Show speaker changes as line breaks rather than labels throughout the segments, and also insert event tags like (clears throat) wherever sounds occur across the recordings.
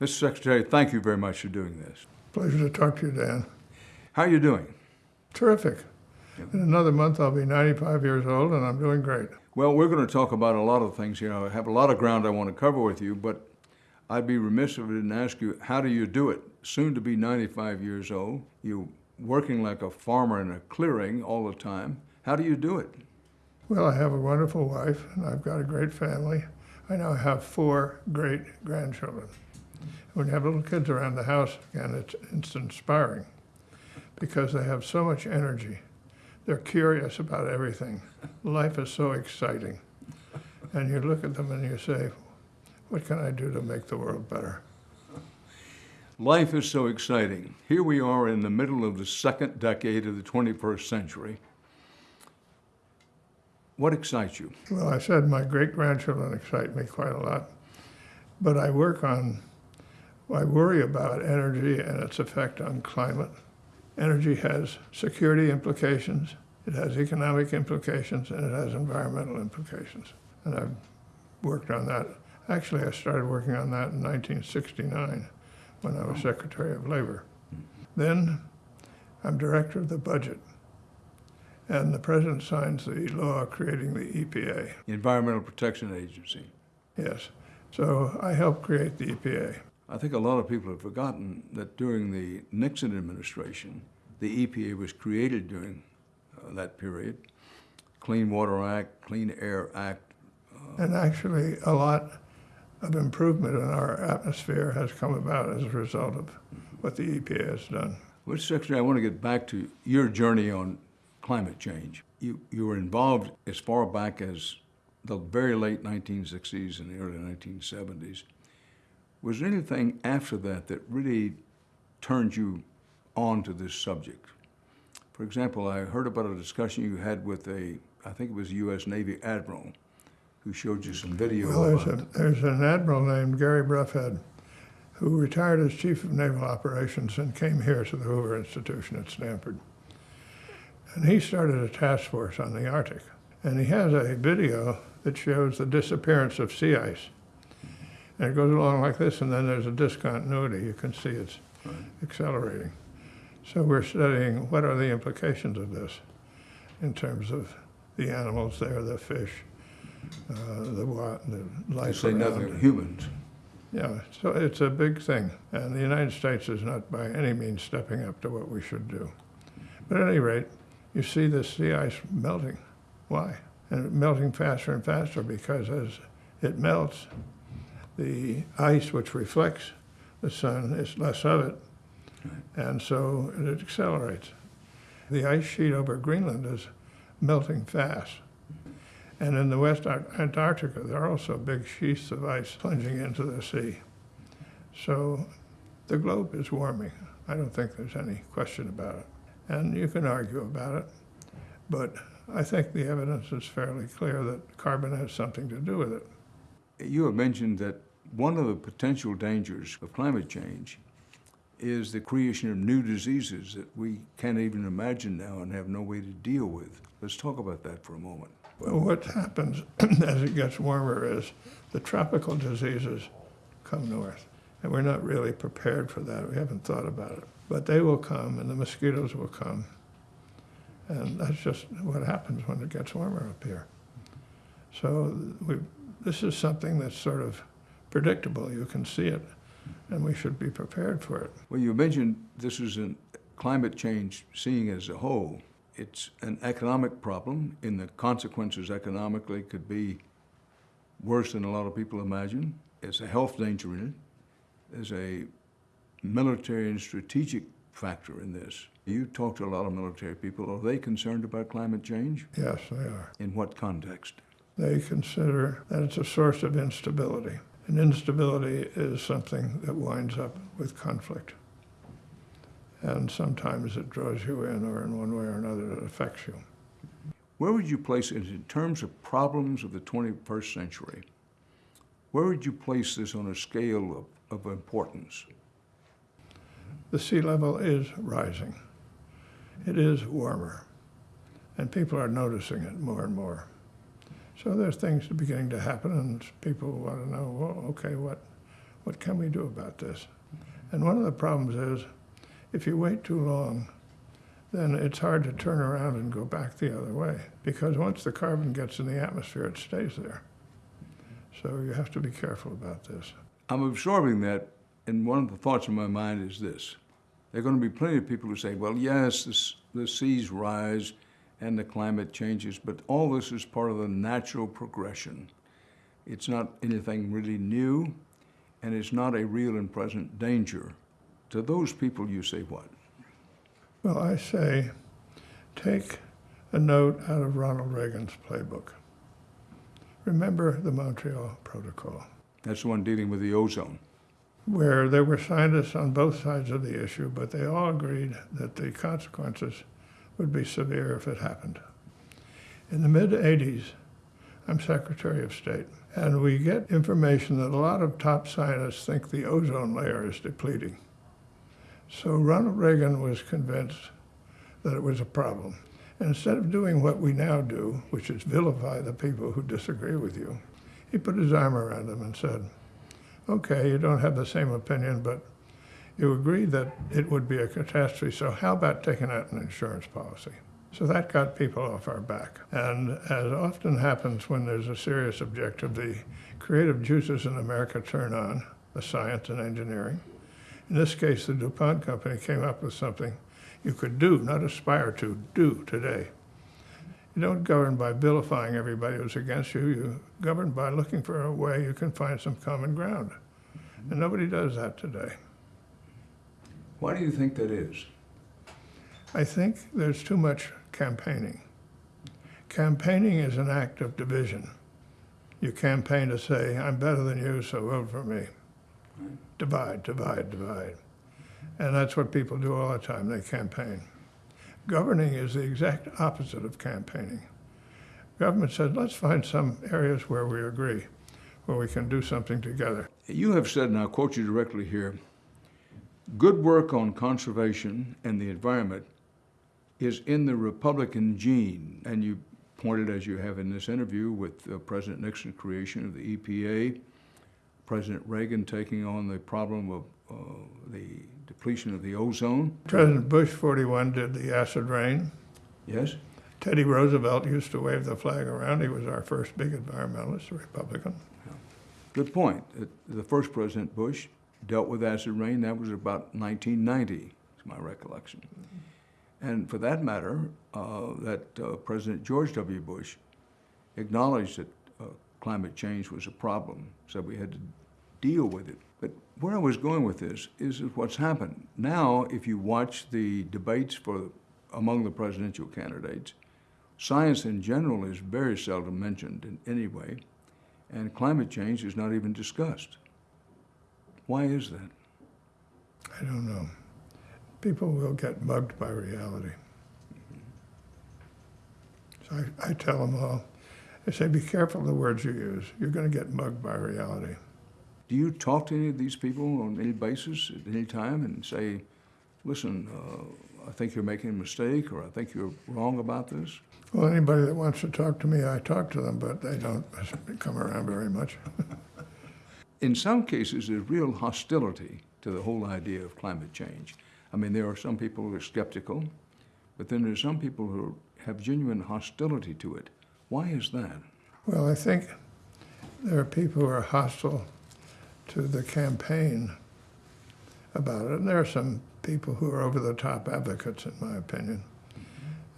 Mr. Secretary, thank you very much for doing this.
Pleasure to talk to you, Dan.
How are you doing?
Terrific. In another month, I'll be 95 years old, and I'm doing great.
Well, we're going to talk about a lot of things here. I have a lot of ground I want to cover with you, but I'd be remiss if I didn't ask you, how do you do it? Soon to be 95 years old, you're working like a farmer in a clearing all the time. How do you do it?
Well, I have a wonderful wife, and I've got a great family. I now have four great grandchildren. When you have little kids around the house, again, it's, it's inspiring because they have so much energy. They're curious about everything. Life is so exciting. And you look at them and you say, what can I do to make the world better?
Life is so exciting. Here we are in the middle of the second decade of the 21st century. What excites you?
Well, I said my great grandchildren excite me quite a lot, but I work on, I worry about energy and its effect on climate. Energy has security implications, it has economic implications, and it has environmental implications. And I've worked on that. Actually, I started working on that in 1969 when I was oh. Secretary of Labor. Then I'm director of the budget. And the president signs the law creating the EPA.
The Environmental Protection Agency.
Yes. So I helped create the EPA.
I think a lot of people have forgotten that during the Nixon administration, the EPA was created during uh, that period. Clean Water Act, Clean Air Act.
Uh, and actually, a lot of improvement in our atmosphere has come about as a result of what the EPA has done.
Mr. Secretary, I want to get back to your journey on climate change. You, you were involved as far back as the very late 1960s and the early 1970s. Was there anything after that that really turned you on to this subject? For example, I heard about a discussion you had with a, I think it was a U.S. Navy admiral, who showed you some video
well, there's, a, there's an admiral named Gary Roughead who retired as Chief of Naval Operations and came here to the Hoover Institution at Stanford. And he started a task force on the Arctic. And he has a video that shows the disappearance of sea ice. And it goes along like this, and then there's a discontinuity. You can see it's right. accelerating. So we're studying what are the implications of this in terms of the animals there, the fish, uh, the, the life
To say nothing humans.
Yeah, so it's a big thing. And the United States is not by any means stepping up to what we should do. But at any rate, you see the sea ice melting. Why? And melting faster and faster because as it melts, the ice which reflects the sun is less of it, and so it accelerates. The ice sheet over Greenland is melting fast. And in the West Antarctica, there are also big sheets of ice plunging into the sea. So the globe is warming. I don't think there's any question about it. And you can argue about it, but I think the evidence is fairly clear that carbon has something to do with it.
You have mentioned that one of the potential dangers of climate change is the creation of new diseases that we can't even imagine now and have no way to deal with. Let's talk about that for a moment.
Well, what happens (clears throat) as it gets warmer is the tropical diseases come north. And we're not really prepared for that. We haven't thought about it. But they will come, and the mosquitoes will come. And that's just what happens when it gets warmer up here. So this is something that's sort of predictable. You can see it, and we should be prepared for it.
Well, you mentioned this is a climate change seeing as a whole. It's an economic problem, and the consequences economically could be worse than a lot of people imagine. It's a health danger in it. There's a military and strategic factor in this. You talk to a lot of military people. Are they concerned about climate change?
Yes, they are.
In what context?
They consider that it's a source of instability. And instability is something that winds up with conflict. And sometimes it draws you in, or in one way or another, it affects you.
Where would you place it in terms of problems of the 21st century? Where would you place this on a scale of, of importance?
The sea level is rising. It is warmer. And people are noticing it more and more. So there's things beginning to happen, and people want to know, well, okay, what, What can we do about this? And one of the problems is if you wait too long, then it's hard to turn around and go back the other way because once the carbon gets in the atmosphere, it stays there. So you have to be careful about this.
I'm absorbing that, and one of the thoughts in my mind is this. There are going to be plenty of people who say, well, yes, this, the seas rise and the climate changes, but all this is part of the natural progression. It's not anything really new, and it's not a real and present danger. To those people, you say what?
Well, I say take a note out of Ronald Reagan's playbook. Remember the Montreal Protocol,
That's the one dealing with the ozone.
where there were scientists on both sides of the issue, but they all agreed that the consequences would be severe if it happened. In the mid 80s, I'm Secretary of State, and we get information that a lot of top scientists think the ozone layer is depleting. So Ronald Reagan was convinced that it was a problem. And instead of doing what we now do, which is vilify the people who disagree with you, he put his arm around them and said, okay, you don't have the same opinion, but you agree that it would be a catastrophe, so how about taking out an insurance policy? So that got people off our back. And as often happens when there's a serious objective, the creative juices in America turn on, the science and engineering. In this case, the DuPont company came up with something you could do, not aspire to, do today. You don't govern by vilifying everybody who's against you. You govern by looking for a way you can find some common ground. And nobody does that today.
Why do you think that is?
I think there's too much campaigning. Campaigning is an act of division. You campaign to say, I'm better than you, so vote for me. Divide, divide, divide. And that's what people do all the time, they campaign. Governing is the exact opposite of campaigning. Government said, let's find some areas where we agree, where we can do something together.
You have said, and I'll quote you directly here good work on conservation and the environment is in the Republican gene. And you pointed, as you have in this interview, with uh, President Nixon's creation of the EPA, President Reagan taking on the problem of uh, the depletion of the ozone.
President Bush 41 did the acid rain.
Yes?
Teddy Roosevelt used to wave the flag around. He was our first big environmentalist, a Republican.
Good point. Uh, The first President Bush dealt with acid rain. That was about 1990, is my recollection. And for that matter, uh, that uh, President George W. Bush acknowledged that uh, climate change was a problem, so we had to deal with it. But where I was going with this is what's happened. Now, if you watch the debates for among the presidential candidates, science in general is very seldom mentioned in any way, and climate change is not even discussed. Why is that?
I don't know. People will get mugged by reality. So I, I tell them all, I say, be careful of the words you use. You're going to get mugged by reality.
Do you talk to any of these people on any basis at any time and say, listen, uh, I think you're making a mistake or I think you're wrong about this?
Well, anybody that wants to talk to me, I talk to them, but they don't come around very much. (laughs)
In some cases, there's real hostility to the whole idea of climate change. I mean, there are some people who are skeptical, but then there's some people who have genuine hostility to it. Why is that?
Well, I think there are people who are hostile to the campaign about it, and there are some people who are over the top advocates, in my opinion,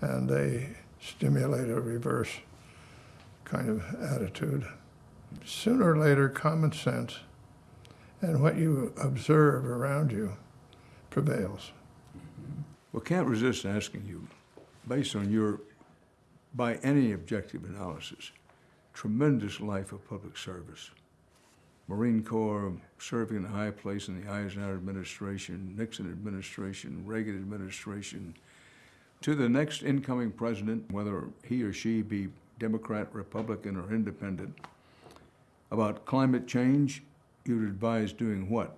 and they stimulate a reverse kind of attitude. Sooner or later, common sense and what you observe around you prevails.
Well, can't resist asking you, based on your, by any objective analysis, tremendous life of public service. Marine Corps serving in a high place in the Eisenhower administration, Nixon administration, Reagan administration, to the next incoming president, whether he or she be Democrat, Republican, or independent, about climate change, you'd advise doing what?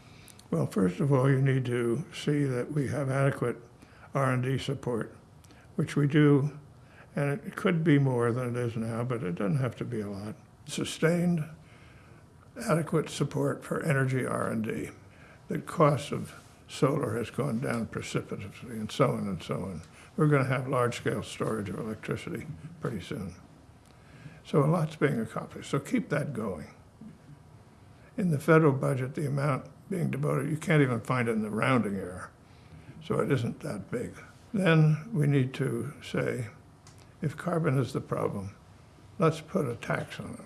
Well, first of all, you need to see that we have adequate R&D support, which we do, and it could be more than it is now, but it doesn't have to be a lot. Sustained adequate support for energy R&D. The cost of solar has gone down precipitously and so on and so on. We're going to have large-scale storage of electricity pretty soon. So a lot's being accomplished. So keep that going. In the federal budget, the amount being devoted, you can't even find it in the rounding error. So it isn't that big. Then we need to say, if carbon is the problem, let's put a tax on it.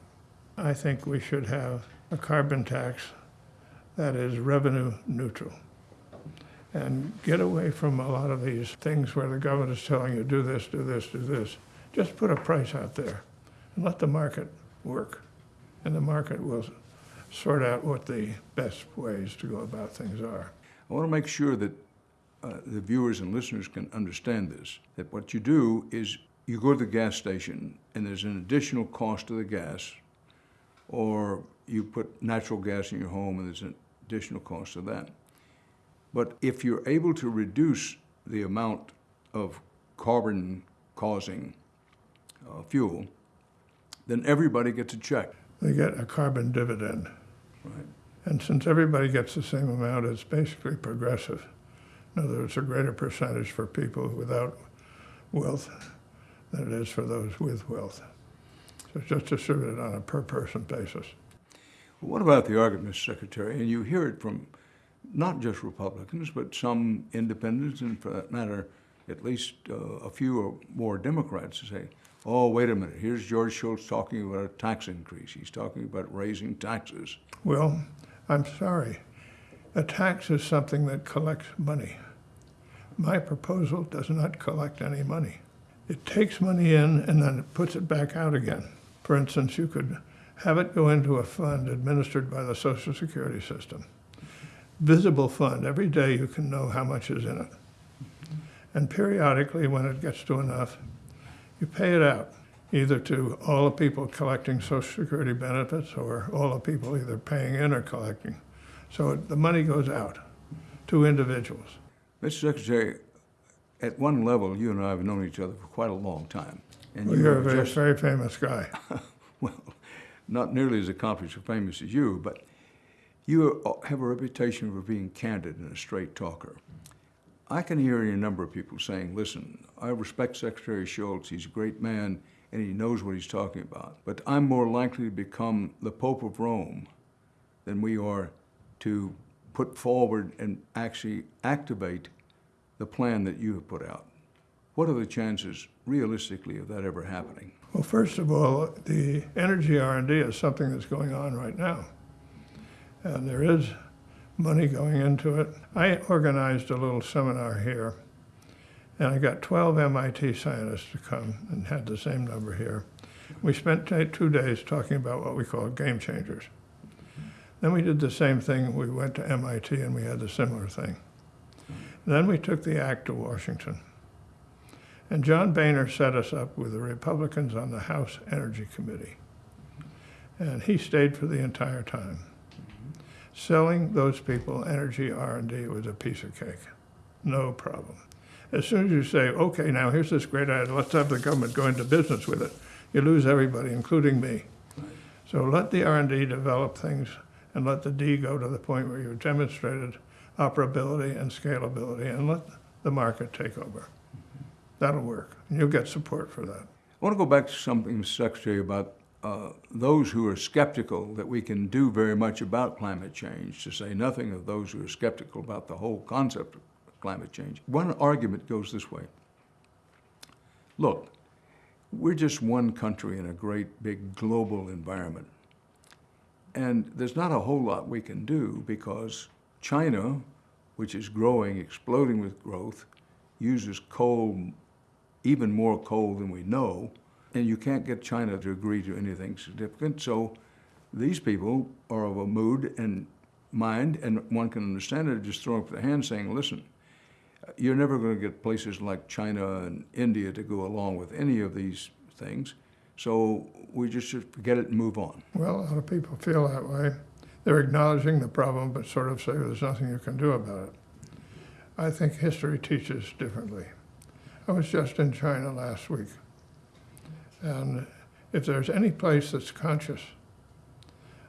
I think we should have a carbon tax that is revenue neutral. And get away from a lot of these things where the government is telling you, do this, do this, do this. Just put a price out there and let the market work. And the market will sort out what the best ways to go about things are.
I want to make sure that uh, the viewers and listeners can understand this, that what you do is you go to the gas station and there's an additional cost to the gas, or you put natural gas in your home and there's an additional cost to that. But if you're able to reduce the amount of carbon causing uh, fuel, then everybody gets a check.
They get a carbon dividend.
Right.
And since everybody gets the same amount, it's basically progressive. In other words, a greater percentage for people without wealth than it is for those with wealth. So it's just distributed on a per person basis.
Well, what about the argument, Mr. Secretary? And you hear it from not just Republicans, but some independents, and for that matter, at least uh, a few or more Democrats say, oh, wait a minute, here's George Shultz talking about a tax increase. He's talking about raising taxes.
Well, I'm sorry. A tax is something that collects money. My proposal does not collect any money. It takes money in and then it puts it back out again. For instance, you could have it go into a fund administered by the Social Security system. Visible fund. Every day you can know how much is in it. And periodically, when it gets to enough, you pay it out, either to all the people collecting Social Security benefits or all the people either paying in or collecting. So the money goes out to individuals.
Mr. Secretary, at one level, you and I have known each other for quite a long time. And
Well,
you
you're a very,
just-
very famous guy. (laughs)
well, not nearly as accomplished or famous as you, but you have a reputation for being candid and a straight talker. I can hear a number of people saying, listen, I respect Secretary Shultz, he's a great man, and he knows what he's talking about. But I'm more likely to become the Pope of Rome than we are to put forward and actually activate the plan that you have put out. What are the chances, realistically, of that ever happening?
Well, first of all, the energy R&D is something that's going on right now. And there is money going into it. I organized a little seminar here, and I got 12 MIT scientists to come and had the same number here. We spent two days talking about what we call game changers. Then we did the same thing. We went to MIT and we had the similar thing. Then we took the act to Washington. And John Boehner set us up with the Republicans on the House Energy Committee. And he stayed for the entire time. Selling those people energy R&D was a piece of cake. No problem. As soon as you say, okay, now here's this great idea, let's have the government go into business with it, you lose everybody, including me. So let the R&D develop things and let the D go to the point where you've demonstrated operability and scalability and let the market take over. That'll work. And you'll get support for that.
I want to go back to something. Secretary, about uh, those who are skeptical that we can do very much about climate change, to say nothing of those who are skeptical about the whole concept of climate change. One argument goes this way. Look, we're just one country in a great big global environment. And there's not a whole lot we can do because China, which is growing, exploding with growth, uses coal, even more coal than we know, and you can't get China to agree to anything significant. So these people are of a mood and mind, and one can understand it, just throwing up their hand saying, listen, you're never going to get places like China and India to go along with any of these things. So we just forget it and move on.
Well, a lot of people feel that way. They're acknowledging the problem, but sort of say there's nothing you can do about it. I think history teaches differently. I was just in China last week. And if there's any place that's conscious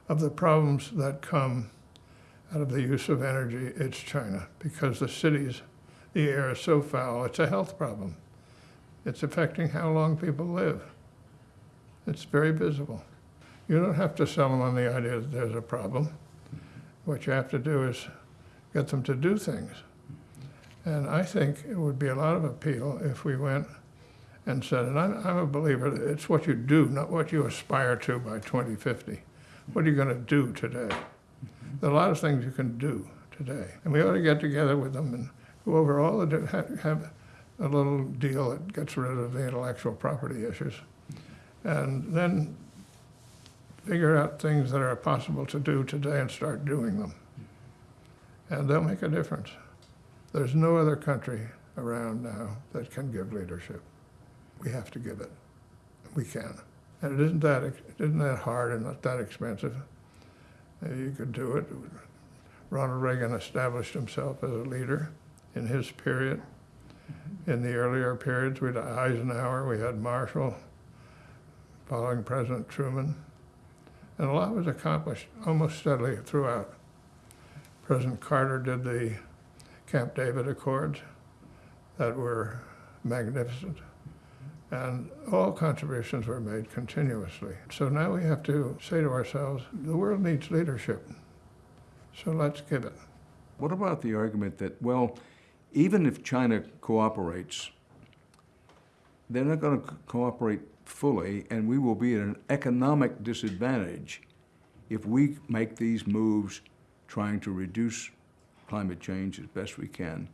of the problems that come out of the use of energy, it's China, because the cities, the air is so foul, it's a health problem. It's affecting how long people live. It's very visible. You don't have to sell them on the idea that there's a problem. What you have to do is get them to do things. And I think it would be a lot of appeal if we went and said, and I'm, I'm a believer it's what you do, not what you aspire to by 2050. What are you going to do today? There are a lot of things you can do today. And we ought to get together with them and go over all the, di- ha- have a little deal that gets rid of the intellectual property issues. And then figure out things that are possible to do today and start doing them. And they'll make a difference. There's no other country around now that can give leadership. We have to give it. We can. And it isn't that, it isn't that hard and not that expensive. You could do it. Ronald Reagan established himself as a leader in his period. In the earlier periods, we had Eisenhower, we had Marshall, following President Truman. And a lot was accomplished almost steadily throughout. President Carter did the Camp David Accords that were magnificent. And all contributions were made continuously. So now we have to say to ourselves, the world needs leadership. So let's give it.
What about the argument that, well, even if China cooperates, they're not going to cooperate fully, and we will be at an economic disadvantage if we make these moves trying to reduce climate change as best we can.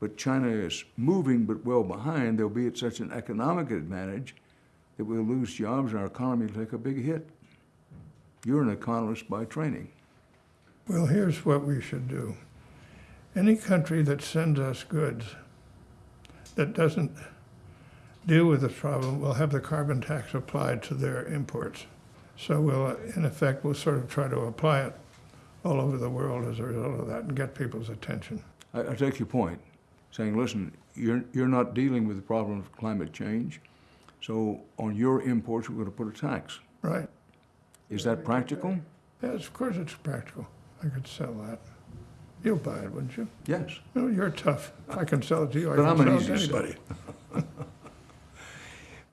But China is moving but well behind. They'll be at such an economic advantage that we'll lose jobs and our economy will take a big hit. You're an economist by training.
Well, here's what we should do. Any country that sends us goods that doesn't deal with this problem will have the carbon tax applied to their imports. So we'll, in effect, we'll sort of try to apply it all over the world as a result of that and get people's attention.
I, I take your point, saying, listen, you're, you're not dealing with the problem of climate change, so on your imports, we're going to put a tax.
Right?
Is that practical?
Yes, of course it's practical. I could sell that. You'll buy it, wouldn't you?
Yes.
No, you're tough. If I can sell it to you, I
But
can
I'm an
sell it to
easy
anybody. (laughs)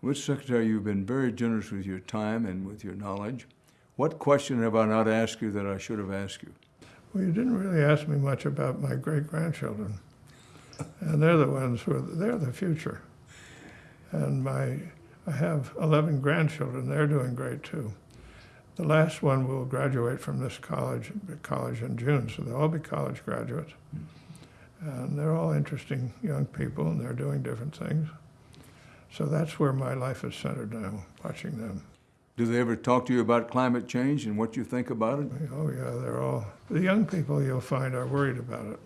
Mr. Secretary, you've been very generous with your time and with your knowledge. What question have I not asked you that I should have asked you?
Well, you didn't really ask me much about my great grandchildren. And they're the ones who are, they're the future. And my, I have 11 grandchildren, they're doing great too. The last one will graduate from this college, college in June, so they'll all be college graduates. And they're all interesting young people and they're doing different things. So that's where my life is centered now, watching them.
Do they ever talk to you about climate change and what you think about it?
Oh, yeah, they're all, the young people you'll find are worried about it.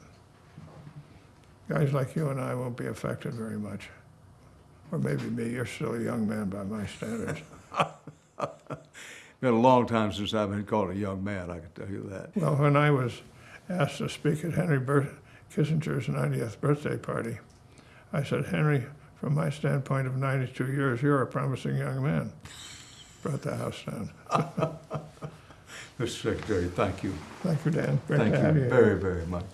Guys like you and I won't be affected very much. Or maybe me, you're still a young man by my standards. (laughs)
Been a long time since I've been called a young man, I can tell you that.
Well, when I was asked to speak at Henry Kissinger's 90th birthday party, I said, Henry, from my standpoint of 92 years, you're a promising young man. Brought the house down. (laughs)
Mr. Secretary, thank you.
Thank you, Dan. Great
Thank
have
you very, very much.